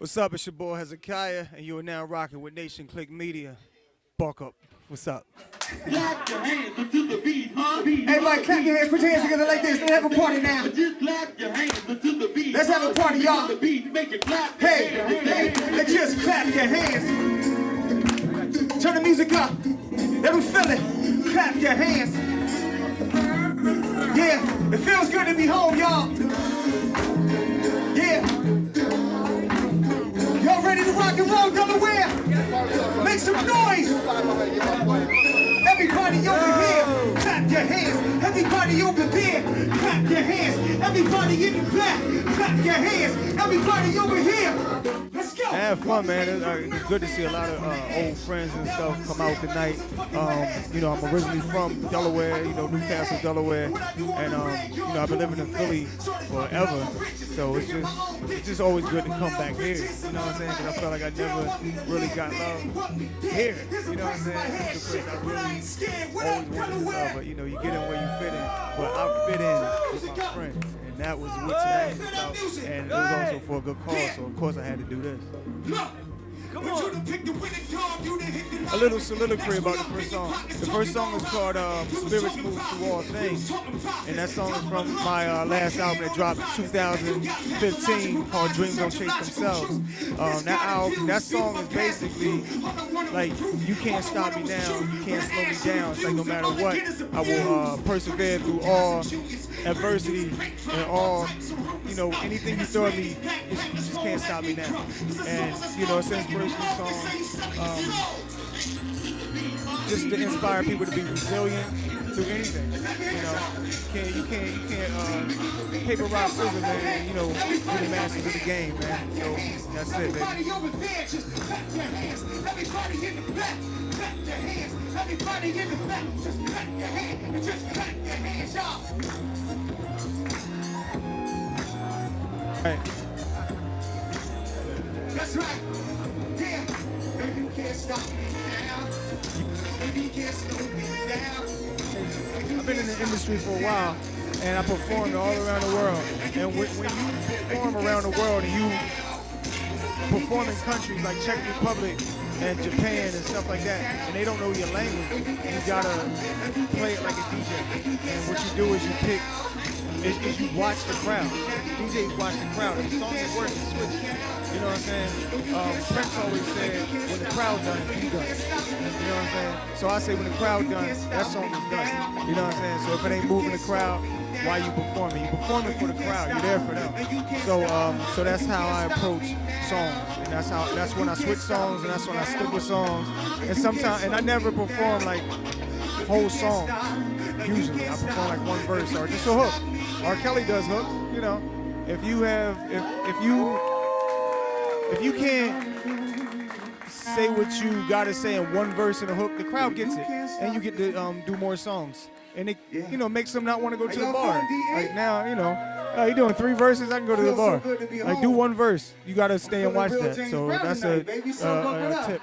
What's up? It's your boy Hezekiah, and you are now rocking with Nation Click Media. Buck up. What's up? Clap your hands until the beat, huh? Everybody clap your hands, put your hands together like this. Let's have a party now. Just clap your hands until the beat. Let's have a party, y'all. The beat, make it clap. Hey, hey, let's just clap your hands. Turn the music up. Let me feel it. Clap your hands. Yeah, it feels good to be home, y'all. Make some noise. Everybody over here, clap your hands. Everybody over there, clap your hands. Everybody in the back, clap your hands. Everybody over here, have fun, man. It's, uh, it's good to see a lot of uh, old friends and stuff come out tonight. Um, you know, I'm originally from Delaware, you know, New Castle, Delaware, and um, you know, I've been living in Philly forever. So it's just, it's just always good to come back here. You know what I'm saying? Because I felt like I never really got love here. You know what I'm saying? It's the place I really always wanted to love, but you know, you get in where you fit in. But I fit in with my friends, that was what tonight was about. And it was also for a good cause, so of course I had to do this. A little soliloquy about the first song. The first song is called um, Spirits Move Through All Things. And that song is from my uh, last album that dropped in 2015 called Dreams Don't Chase Themselves. Um, that album, that song is basically like, you can't stop me now, you. Can't slow me down. It's like no matter what, I will uh, persevere through all adversity and all, you know, anything you throw at me, you just can't stop me now. And, you know, it's an inspirational song. Um, just to inspire people to be resilient through anything. You know, you can't, you can't, you can't, uh, paper, rock, scissors, man, you know, be the masters of the game, man. So that's it, baby. Everybody over there, just clap your hands. Everybody in the back, clap your hands. Everybody in the back, just clap your hands. And just clap your hands, y'all. Right. That's right. Yeah. Baby, you can't stop me now. Baby, you can't slow me down. I've been in the industry for a while, and I performed all around the world. And when, when you perform around the world and you perform in countries like Czech Republic and Japan and stuff like that, and they don't know your language, you gotta play it like a DJ. And what you do is you pick, is, is you watch the crowd. DJs watch the crowd. If the song is working, switch. You know what I'm saying? Um, Prince always said, when the crowd done, you done. You know what I'm saying? So I say when the crowd done, that song is done. You know what I'm saying? So if it ain't moving the crowd, why you performing? You performing for the crowd. You're there for them. So um, so that's how I approach songs, and that's how that's when I switch songs, and that's when I stick with songs. And sometimes, and I never perform like whole songs. Usually, I perform like one verse or just a hook. R. Kelly does hooks. You know, if you have if if you if you can't say what you gotta say in one verse and a hook, the crowd gets it, and you get to um, do more songs, and it you know makes them not want to go to the bar. Like now, you know, uh, you doing three verses, I can go to the so bar. to Like do one verse, you gotta stay and watch that. James So Brown that's tonight, a, uh, a tip.